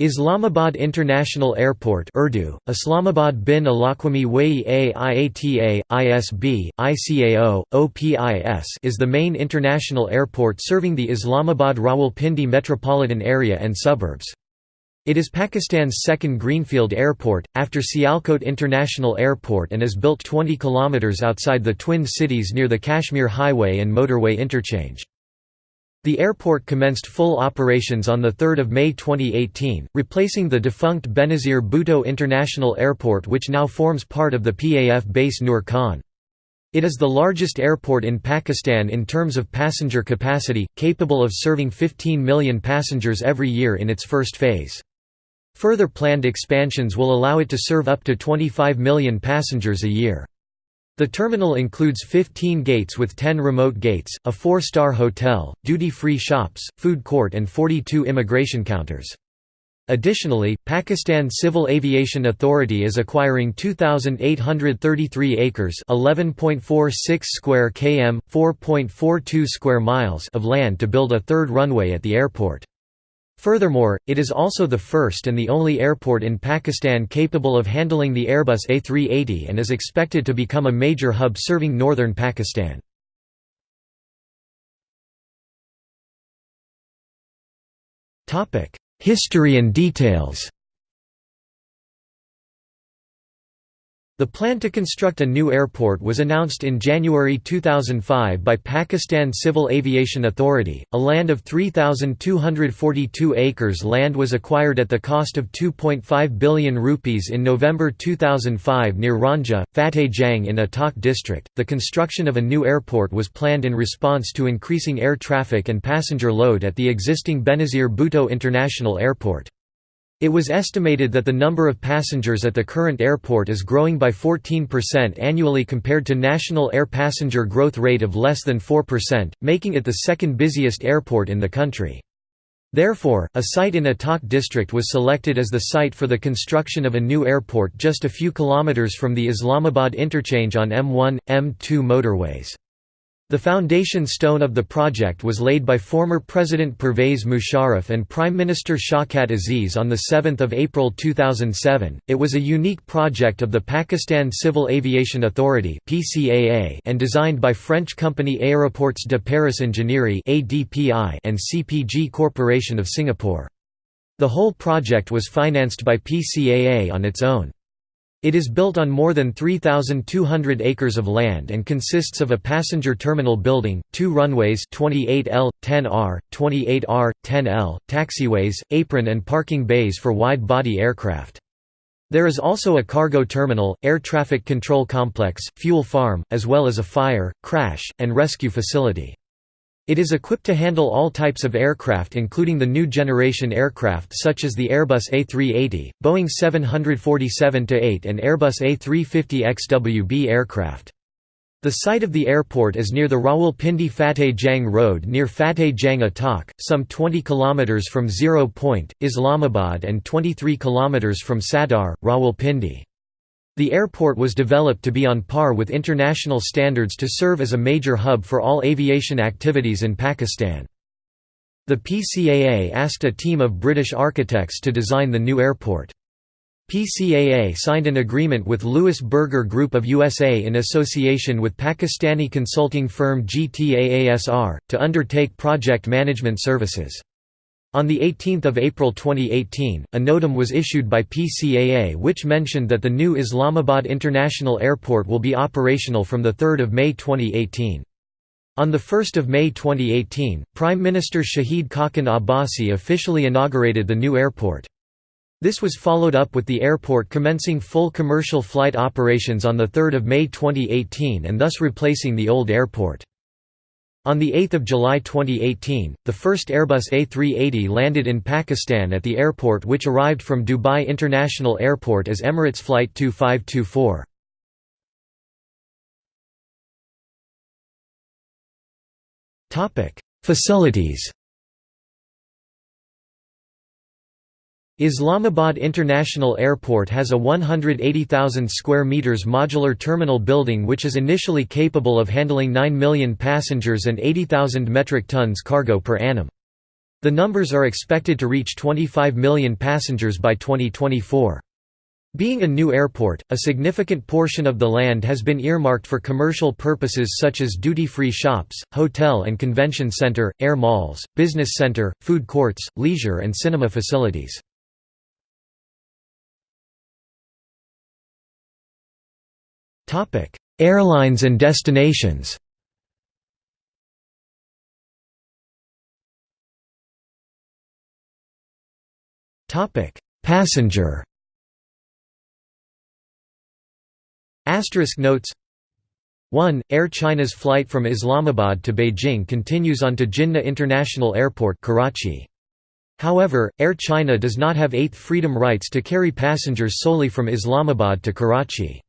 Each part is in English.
Islamabad International Airport Urdu, Islamabad bin Alaquami Wai IATA, ISB, ICAO, OPIS is the main international airport serving the Islamabad Rawalpindi metropolitan area and suburbs. It is Pakistan's second greenfield airport, after Sialkot International Airport and is built 20 km outside the twin cities near the Kashmir Highway and motorway interchange. The airport commenced full operations on 3 May 2018, replacing the defunct Benazir Bhutto International Airport which now forms part of the PAF base Nur Khan. It is the largest airport in Pakistan in terms of passenger capacity, capable of serving 15 million passengers every year in its first phase. Further planned expansions will allow it to serve up to 25 million passengers a year. The terminal includes 15 gates with 10 remote gates, a four-star hotel, duty-free shops, food court and 42 immigration counters. Additionally, Pakistan Civil Aviation Authority is acquiring 2833 acres, 11.46 square km, 4.42 square miles of land to build a third runway at the airport. Furthermore, it is also the first and the only airport in Pakistan capable of handling the Airbus A380 and is expected to become a major hub serving northern Pakistan. History and details The plan to construct a new airport was announced in January 2005 by Pakistan Civil Aviation Authority. A land of 3,242 acres land was acquired at the cost of 2.5 billion rupees in November 2005 near Ranja, Fateh Jang in Attock district. The construction of a new airport was planned in response to increasing air traffic and passenger load at the existing Benazir Bhutto International Airport. It was estimated that the number of passengers at the current airport is growing by 14% annually compared to national air passenger growth rate of less than 4%, making it the second busiest airport in the country. Therefore, a site in Attock district was selected as the site for the construction of a new airport just a few kilometers from the Islamabad interchange on M1, M2 motorways. The foundation stone of the project was laid by former President Pervez Musharraf and Prime Minister Shawkat Aziz on 7 April 2007. It was a unique project of the Pakistan Civil Aviation Authority and designed by French company Aéroports de Paris Ingénierie and CPG Corporation of Singapore. The whole project was financed by PCAA on its own. It is built on more than 3,200 acres of land and consists of a passenger terminal building, two runways 28L, 10R, 28R, 10L, taxiways, apron and parking bays for wide-body aircraft. There is also a cargo terminal, air traffic control complex, fuel farm, as well as a fire, crash, and rescue facility. It is equipped to handle all types of aircraft including the new generation aircraft such as the Airbus A380, Boeing 747-8 and Airbus A350XWB aircraft. The site of the airport is near the Rawalpindi Fateh Jang Road near Fateh Jang Attock, some 20 km from Zero Point, Islamabad and 23 km from Sadar, Rawalpindi. The airport was developed to be on par with international standards to serve as a major hub for all aviation activities in Pakistan. The PCAA asked a team of British architects to design the new airport. PCAA signed an agreement with Louis Berger Group of USA in association with Pakistani consulting firm GTAASR, to undertake project management services. On 18 April 2018, a NOTAM was issued by PCAA which mentioned that the new Islamabad International Airport will be operational from 3 May 2018. On 1 May 2018, Prime Minister Shahid Khaqan Abbasi officially inaugurated the new airport. This was followed up with the airport commencing full commercial flight operations on 3 May 2018 and thus replacing the old airport. On 8 July 2018, the first Airbus A380 landed in Pakistan at the airport which arrived from Dubai International Airport as Emirates Flight 2524. Facilities Islamabad International Airport has a 180,000 square meters modular terminal building which is initially capable of handling 9 million passengers and 80,000 metric tons cargo per annum. The numbers are expected to reach 25 million passengers by 2024. Being a new airport, a significant portion of the land has been earmarked for commercial purposes such as duty-free shops, hotel and convention center, air malls, business center, food courts, leisure and cinema facilities. Airlines and destinations Passenger Asterisk notes 1. Air China's flight from Islamabad to Beijing continues on to Jinnah International Airport Karachi. However, Air China does not have eighth freedom rights to carry passengers solely from Islamabad to Karachi.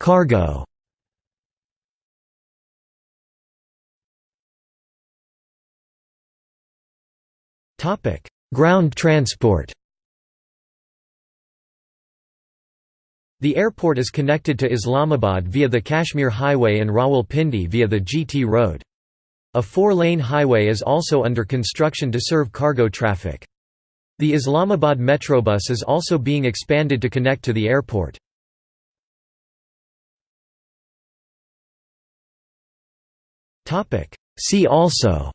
Cargo Topic: Ground transport The airport is connected to Islamabad via the Kashmir Highway and Rawalpindi via the GT Road. A four-lane highway is also under construction to serve cargo traffic. The Islamabad Metrobus is also being expanded to connect to the airport. See also.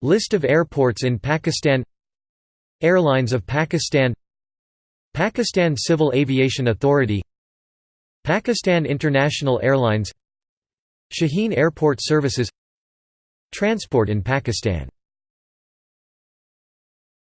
List of airports in Pakistan. Airlines of Pakistan. Pakistan Civil Aviation Authority. Pakistan International Airlines. Shaheen Airport Services. Transport in Pakistan